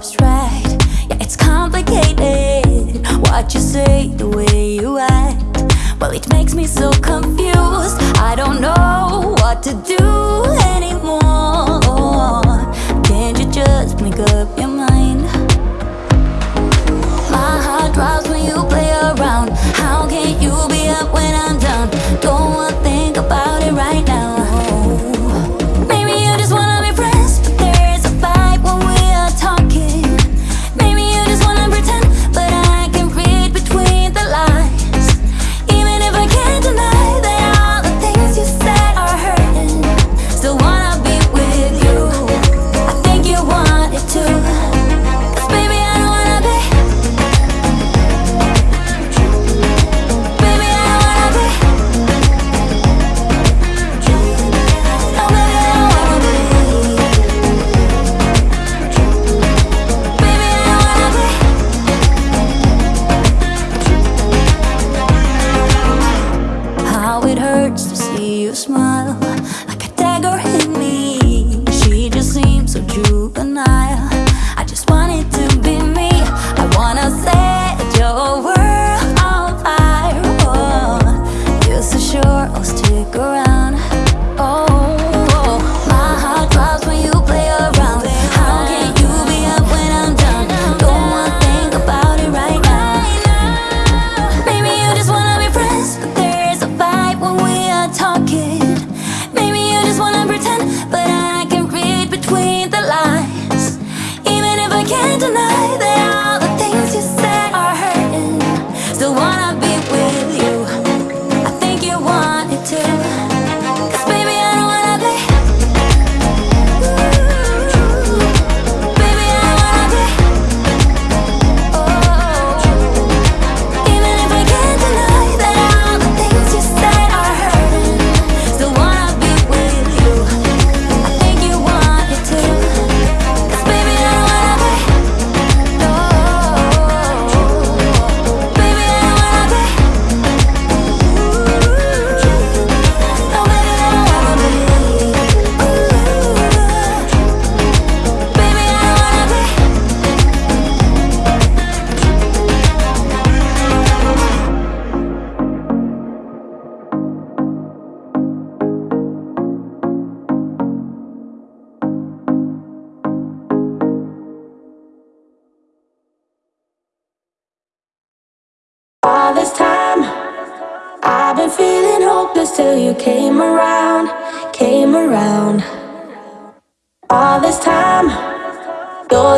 abstract Yeah, it's complicated What you say, the way you act. Well, it makes me so confused. I don't know what to do anymore. Can't you just make up your mind? My heart drops when you play around. How can you be up when I'm down? Don't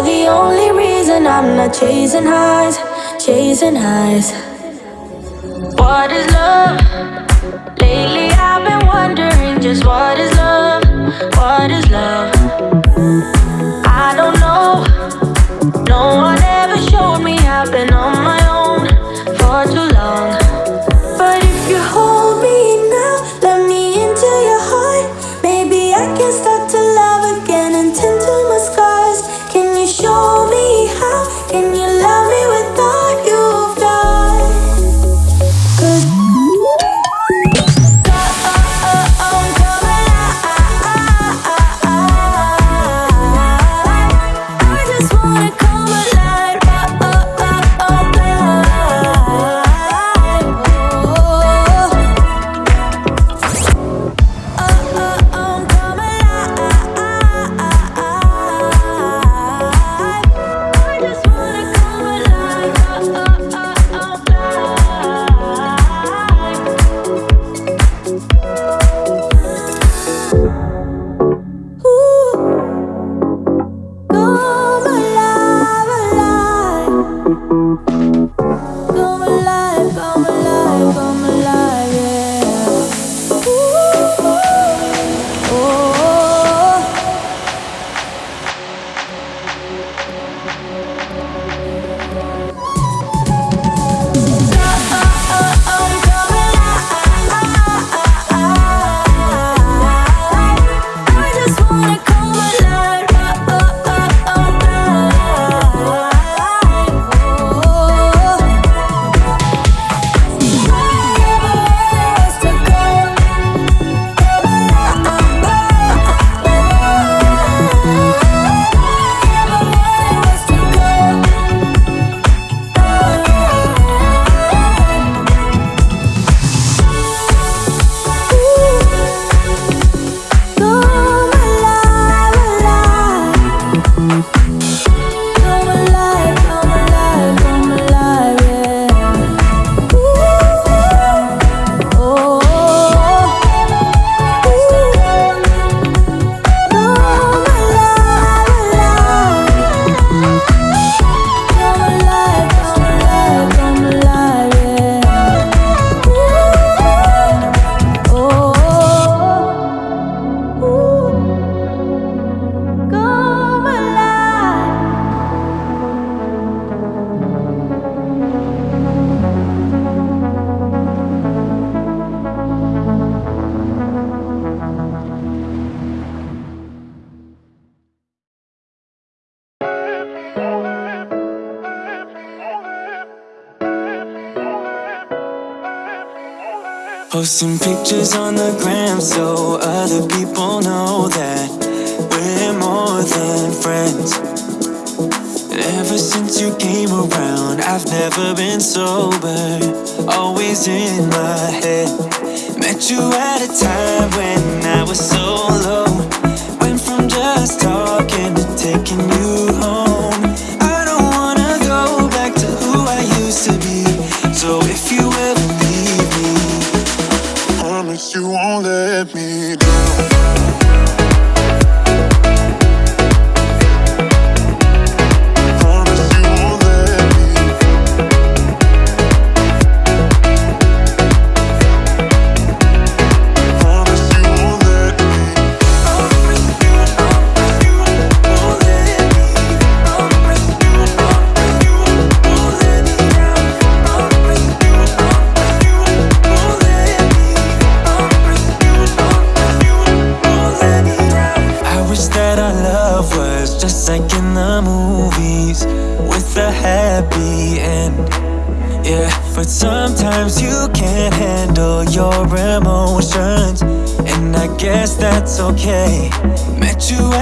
You're the only reason I'm not chasing highs, chasing highs What is love? Lately I've been wondering just what is love, what is love? I don't know, no one ever showed me I've been on my Posting pictures on the gram so other people know that we're more than friends. Ever since you came around, I've never been sober, always in my head. Met you at a time when I was so low. Went from just talking to taking you home. Okay. Met you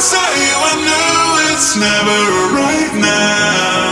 saw you, I knew it's never right now.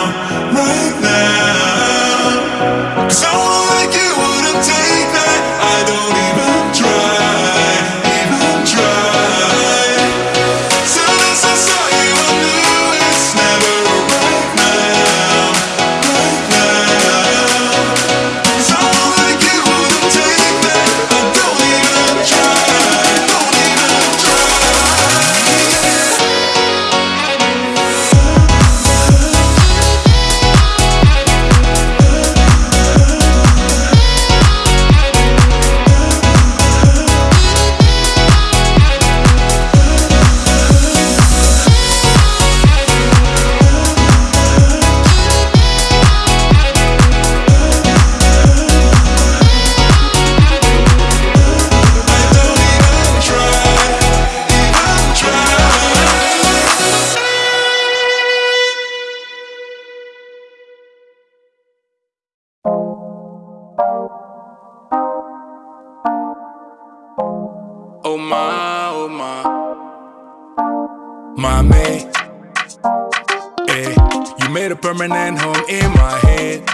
And home in my head.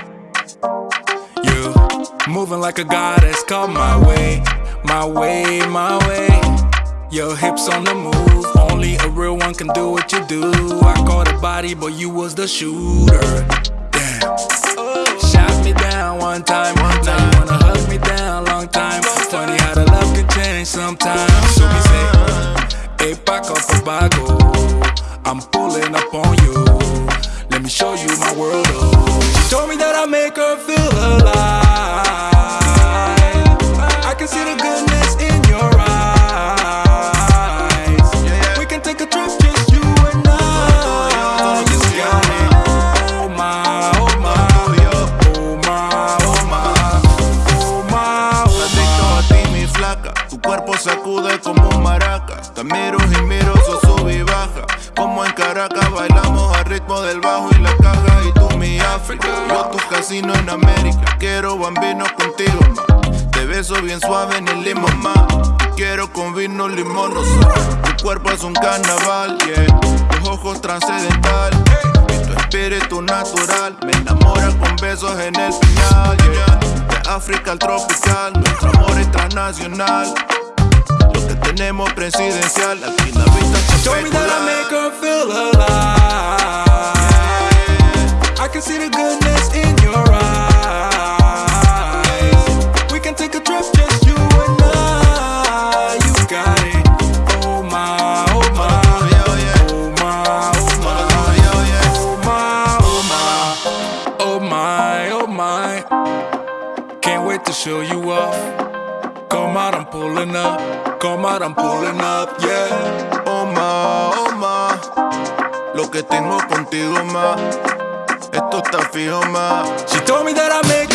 You moving like a goddess, come my way, my way, my way. Your hips on the move, only a real one can do what you do. I caught a body, but you was the shooter. Damn. Shot me down one time, one time. Wanna hug me down, long time. Funny how the love can change sometimes. So we say, hey, back up, oh, I'm pulling up on you. Let me show you my world, oh She told me that I make her feel alive. I can see the goodness in your eyes. We can take a trip, just you and I. You got it Oh my, oh my Oh my, oh my Oh my, oh Adicto a ti, mi flaca. Tu cuerpo sacude como un maraca. Te miro y miro, sos sub y baja. Como en Caracas, yo tu casino en América, quiero bambino contigo, ma. Te beso bien suave en el limón, ma. Quiero con vino limón, no Tu cuerpo es un carnaval, yeah. Tus ojos trascendental. Y tu espíritu natural me enamora con besos en el final, yeah. De África al tropical, nuestro amor es transnacional. Lo que tenemos presidencial, aquí la vista Told me that I make her feel alive. Can see the goodness in your eyes. We can take a trip, just you and I. You got it. Oh my, oh my, oh my, oh my, oh my, oh my, oh my, oh my. Can't wait to show you off. Come out, I'm pulling up. Come out, I'm pulling up, yeah. Oh ma, oh ma, lo que tengo contigo ma, esto está fijo ma. She told me that I make